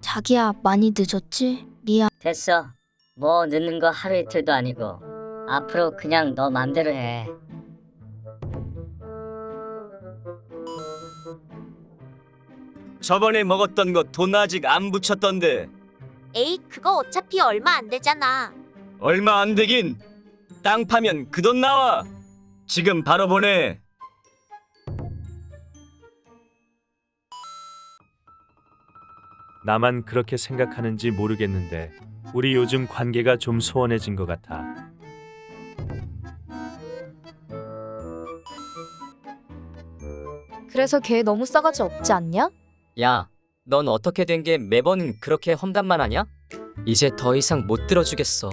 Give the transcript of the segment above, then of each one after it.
자기야, 많이 늦었지? 미안. 됐어. 뭐 늦는 거 하루 이틀도 아니고 앞으로 그냥 너 맘대로 해. 저번에 먹었던 거 돈 아직 안 붙였던데 에이, 그거 어차피 얼마 안 되잖아. 얼마 안 되긴 땅 파면 그 돈 나와 지금 바로 보내 나만 그렇게 생각하는지 모르겠는데 우리 요즘 관계가 좀 소원해진 것 같아. 그래서 걔 너무 싸가지 없지 않냐? 야, 넌 어떻게 된 게 매번 그렇게 험담만 하냐? 이제 더 이상 못 들어주겠어.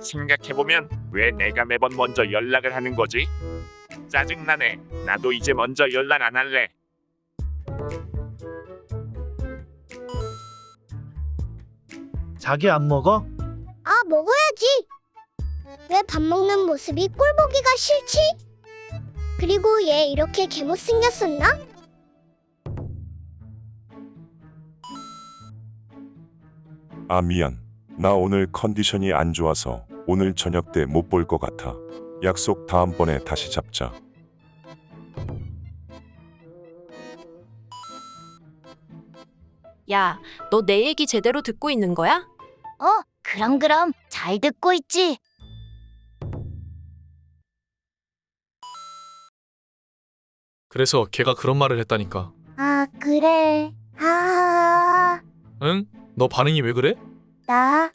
생각해보면 왜 내가 매번 먼저 연락을 하는 거지? 짜증나네. 나도 이제 먼저 연락 안 할래. 자기 안 먹어? 아, 먹어야지. 왜 밥 먹는 모습이 꼴보기가 싫지? 그리고 얘 이렇게 개못 생겼었나? 아 미안. 나 오늘 컨디션이 안 좋아서 오늘 저녁 때 못 볼 것 같아. 약속 다음번에 다시 잡자. 야, 너 내 얘기 제대로 듣고 있는 거야? 어, 그럼 그럼 잘 듣고 있지. 그래서 걔가 그런 말을 했다니까. 아, 그래. 아, 응? 너 반응이 왜 그래? 나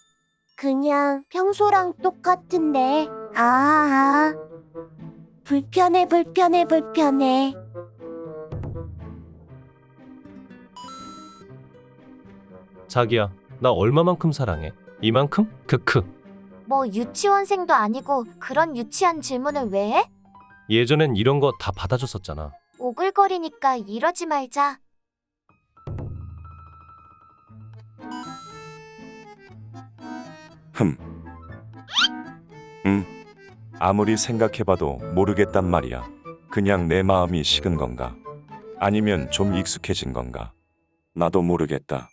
그냥 평소랑 똑같은데. 아, 불편해, 불편해, 불편해. 자기야, 나 얼마만큼 사랑해? 이만큼? 크크. 뭐 유치원생도 아니고 그런 유치한 질문을 왜 해? 예전엔 이런 거 다 받아줬었잖아. 오글거리니까 이러지 말자. 흠. 음. 아무리 생각해봐도 모르겠단 말이야. 그냥 내 마음이 식은 건가? 아니면 좀 익숙해진 건가? 나도 모르겠다.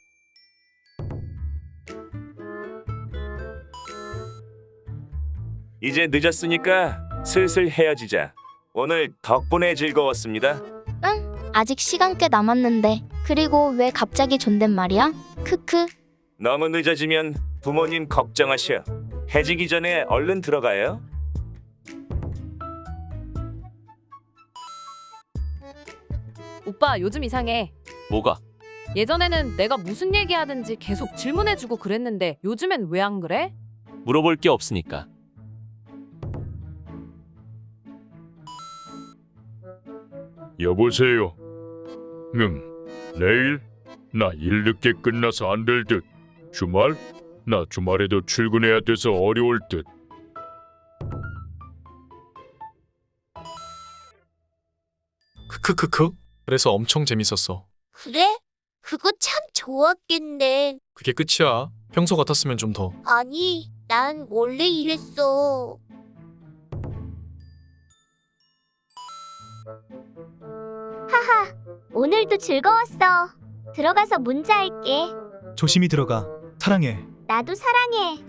이제 늦었으니까 슬슬 헤어지자 오늘 덕분에 즐거웠습니다 아직 시간 꽤 남았는데. 그리고 왜 갑자기 존댓말이야? 크크. 너무 늦어지면 부모님 걱정하셔 해지기 전에 얼른 들어가요 오빠 요즘 이상해. 뭐가? 예전에는 내가 무슨 얘기하든지 계속 질문해주고 그랬는데 요즘엔 왜 안 그래? 물어볼 게 없으니까. 여보세요. 음, 내일 나 일 늦게 끝나서 안 될 듯. 주말? 나 주말에도 출근해야 돼서 어려울 듯. 크크크크. 그래서 엄청 재밌었어. 그래? 그거 참 좋았겠네. 그게 끝이야. 평소 같았으면 좀 더. 아니, 난 원래 이랬어. 오늘도 즐거웠어. 들어가서 문자 할게. 조심히 들어가. 사랑해. 나도 사랑해.